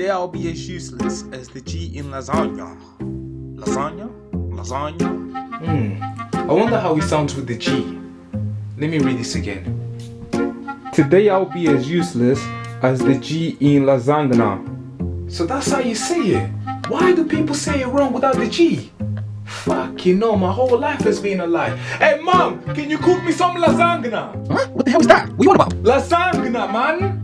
Today I'll be as useless as the G in lasagna. Lasagna? Lasagna? Hmm. I wonder how it sounds with the G. Let me read this again. Today I'll be as useless as the G in lasagna. So that's how you say it. Why do people say it wrong without the G? Fuck, you know, my whole life has been a lie. Hey, mom, can you cook me some lasagna? Huh? What the hell is that? What you on about? Lasagna, man.